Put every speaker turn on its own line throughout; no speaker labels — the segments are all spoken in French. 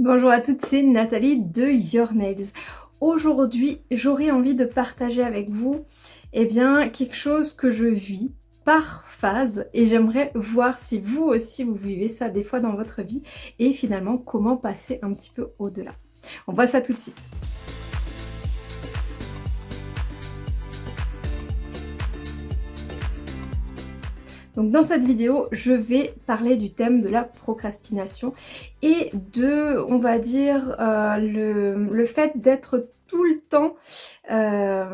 Bonjour à toutes, c'est Nathalie de Your Nails. Aujourd'hui, j'aurais envie de partager avec vous eh bien, quelque chose que je vis par phase et j'aimerais voir si vous aussi vous vivez ça des fois dans votre vie et finalement comment passer un petit peu au-delà. On voit ça tout de suite. Donc dans cette vidéo, je vais parler du thème de la procrastination et de, on va dire, euh, le, fait d'être tout le temps euh,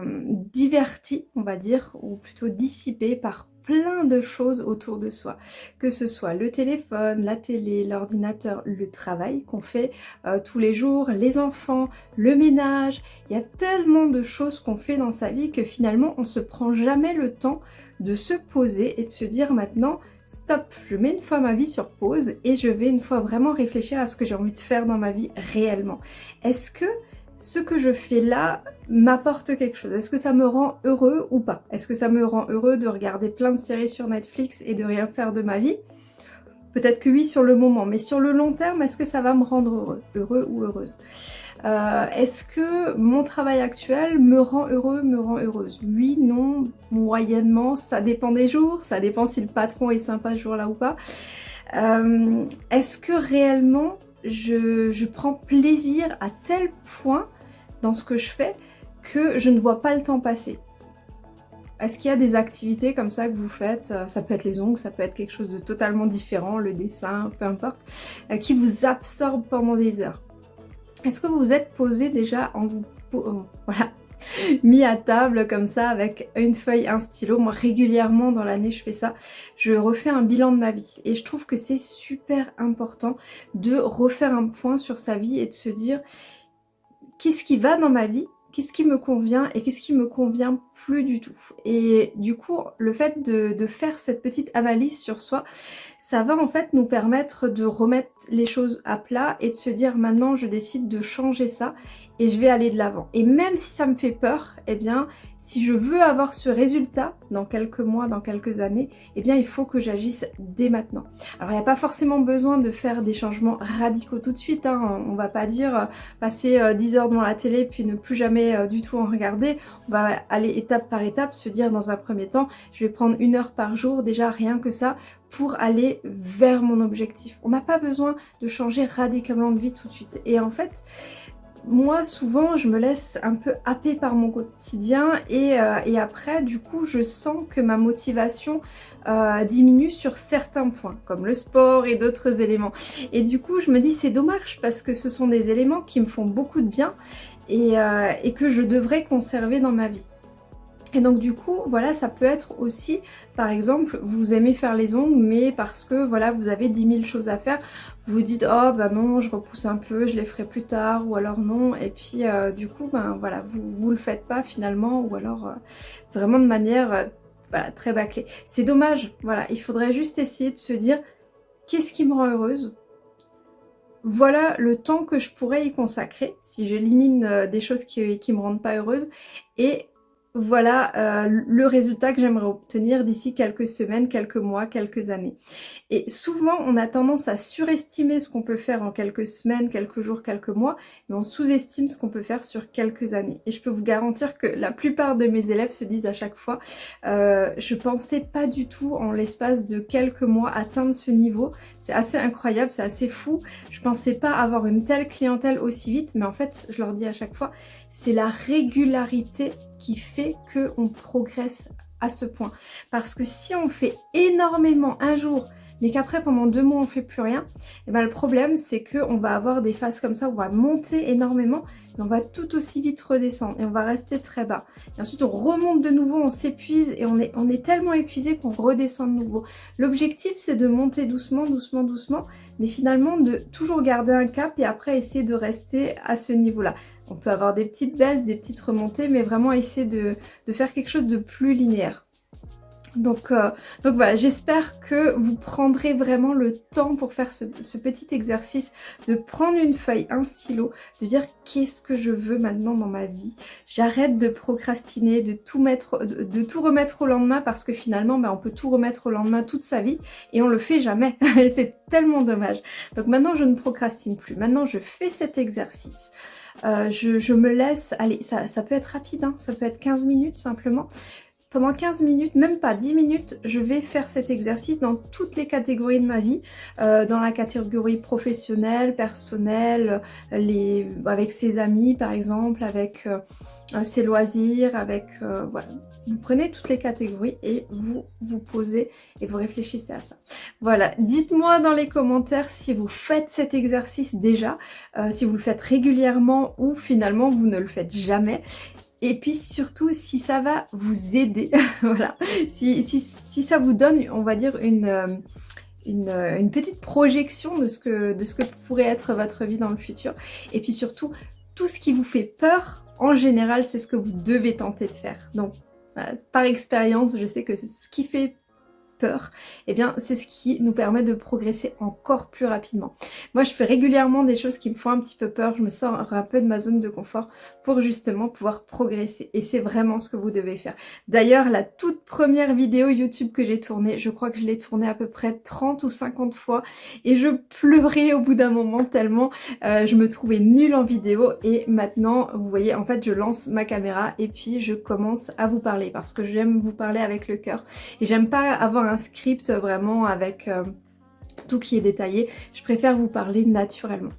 diverti, on va dire, ou plutôt dissipé par plein de choses autour de soi, que ce soit le téléphone, la télé, l'ordinateur, le travail qu'on fait euh, tous les jours, les enfants, le ménage, il y a tellement de choses qu'on fait dans sa vie que finalement on se prend jamais le temps de se poser et de se dire maintenant stop, je mets une fois ma vie sur pause et je vais une fois vraiment réfléchir à ce que j'ai envie de faire dans ma vie réellement. Est-ce que ce que je fais là m'apporte quelque chose? Est-ce que ça me rend heureux ou pas? Est-ce que ça me rend heureux de regarder plein de séries sur Netflix et de rien faire de ma vie? Peut-être que oui sur le moment, mais sur le long terme, est-ce que ça va me rendre heureux Heureux ou heureuse? Euh, Est-ce que mon travail actuel me rend heureux, me rend heureuse? Oui, non, moyennement, ça dépend des jours, ça dépend si le patron est sympa ce jour-là ou pas. Euh, est-ce que réellement je, je, prends plaisir à tel point dans ce que je fais que je ne vois pas le temps passer? Est-ce qu'il y a des activités comme ça que vous faites? Euh, Ça peut être les ongles, ça peut être quelque chose de totalement différent, le dessin, peu importe, qui vous absorbe pendant des heures. Est-ce que vous vous êtes posé déjà en vous... Voilà, mis à table comme ça avec une feuille, un stylo? Moi régulièrement dans l'année je fais ça. Je refais un bilan de ma vie et je trouve que c'est super important de refaire un point sur sa vie et de se dire qu'est-ce qui va dans ma vie? Qu'est-ce qui me convient? Et qu'est-ce qui me convient plus du tout. Et du coup, le fait de, faire cette petite analyse sur soi, ça va en fait nous permettre de remettre les choses à plat et de se dire maintenant je décide de changer ça et je vais aller de l'avant. Et même si ça me fait peur, eh bien si je veux avoir ce résultat dans quelques mois, dans quelques années, eh bien il faut que j'agisse dès maintenant. Alors il n'y a pas forcément besoin de faire des changements radicaux tout de suite, hein. on va pas dire euh, passer 10 euh, heures devant la télé puis ne plus jamais euh, du tout en regarder, on va aller étape par étape, se dire dans un premier temps, je vais prendre une heure par jour, déjà rien que ça, pour aller vers mon objectif. On n'a pas besoin de changer radicalement de vie tout de suite. Et en fait, moi souvent je me laisse un peu happer par mon quotidien et, euh, après du coup je sens que ma motivation euh, diminue sur certains points comme le sport et d'autres éléments et du coup je me dis c'est dommage parce que ce sont des éléments qui me font beaucoup de bien et, euh, et que je devrais conserver dans ma vie. Et donc du coup, voilà, ça peut être aussi, par exemple, vous aimez faire les ongles, mais parce que voilà, vous avez 10 000 choses à faire, vous vous dites oh bah non, je repousse un peu, je les ferai plus tard, ou alors non, et puis euh, du coup, ben voilà, vous, vous le faites pas finalement, ou alors euh, vraiment de manière euh, très bâclée. C'est dommage, voilà, il faudrait juste essayer de se dire qu'est-ce qui me rend heureuse? Voilà le temps que je pourrais y consacrer si j'élimine des choses qui, qui me rendent pas heureuse et voilà euh, le résultat que j'aimerais obtenir d'ici quelques semaines, quelques mois, quelques années. Et souvent, on a tendance à surestimer ce qu'on peut faire en quelques semaines, quelques jours, quelques mois, mais on sous-estime ce qu'on peut faire sur quelques années. Et je peux vous garantir que la plupart de mes élèves se disent à chaque fois euh, je pensais pas du tout en l'espace de quelques mois atteindre ce niveau. C'est assez incroyable, c'est assez fou. Je pensais pas avoir une telle clientèle aussi vite, mais en fait, je leur dis à chaque fois, c'est la régularité qui fait qu'on progresse à ce point. Parce que si on fait énormément un jour, mais qu'après pendant deux mois on fait plus rien, et eh ben le problème c'est qu'on va avoir des phases comme ça on va monter énormément, mais on va tout aussi vite redescendre et on va rester très bas. Et ensuite on remonte de nouveau, on s'épuise et on est tellement épuisé qu'on redescend de nouveau. L'objectif c'est de monter doucement, doucement, doucement, mais finalement de toujours garder un cap et après essayer de rester à ce niveau-là. On peut avoir des petites baisses, des petites remontées, mais vraiment essayer de, faire quelque chose de plus linéaire. Donc, euh, voilà, j'espère que vous prendrez vraiment le temps pour faire ce, petit exercice de prendre une feuille, un stylo, de dire qu'est-ce que je veux maintenant dans ma vie. J'arrête de procrastiner, de tout mettre, de, tout remettre au lendemain parce que finalement, ben, on peut tout remettre au lendemain toute sa vie et on le fait jamais. et c'est tellement dommage. Donc maintenant, je ne procrastine plus. Maintenant, je fais cet exercice. Euh, je, me laisse, allez, ça, peut être rapide, hein, ça peut être 15 minutes simplement. Pendant 15 minutes, même pas 10 minutes, je vais faire cet exercice dans toutes les catégories de ma vie. Euh, dans la catégorie professionnelle, personnelle, les, avec ses amis par exemple, avec euh, ses loisirs, avec... Euh, voilà. Vous prenez toutes les catégories et vous vous posez et vous réfléchissez à ça. Voilà, dites-moi dans les commentaires si vous faites cet exercice déjà, si vous le faites régulièrement ou finalement vous ne le faites jamais et puis surtout si ça va vous aider, voilà, si, ça vous donne, on va dire, une, euh, euh, petite projection de ce, que, de ce que pourrait être votre vie dans le futur. Et puis surtout, tout ce qui vous fait peur, en général, c'est ce que vous devez tenter de faire. Donc, par expérience, je sais que ce qui fait peur, eh bien c'est ce qui nous permet de progresser encore plus rapidement. Moi je fais régulièrement des choses qui me font un petit peu peur, je me sors un peu de ma zone de confort pour justement pouvoir progresser. Et c'est vraiment ce que vous devez faire. D'ailleurs la toute première vidéo YouTube que j'ai tournée, je crois que je l'ai tournée à peu près 30 ou 50 fois. Et je pleurais au bout d'un moment tellement euh, je me trouvais nulle en vidéo. Et maintenant vous voyez en fait je lance ma caméra et puis je commence à vous parler parce que j'aime vous parler avec le cœur. Et j'aime pas avoir un script vraiment avec euh, tout qui est détaillé. Je préfère vous parler naturellement.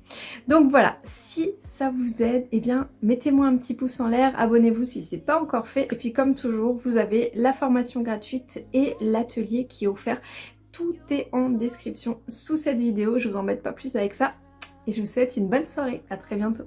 Donc voilà, si ça vous aide, eh bien mettez-moi un petit pouce en l'air, abonnez-vous si c'est pas encore fait. Et puis comme toujours, vous avez la formation gratuite et l'atelier qui est offert. Tout est en description sous cette vidéo, je vous embête pas plus avec ça. Et je vous souhaite une bonne soirée, à très bientôt.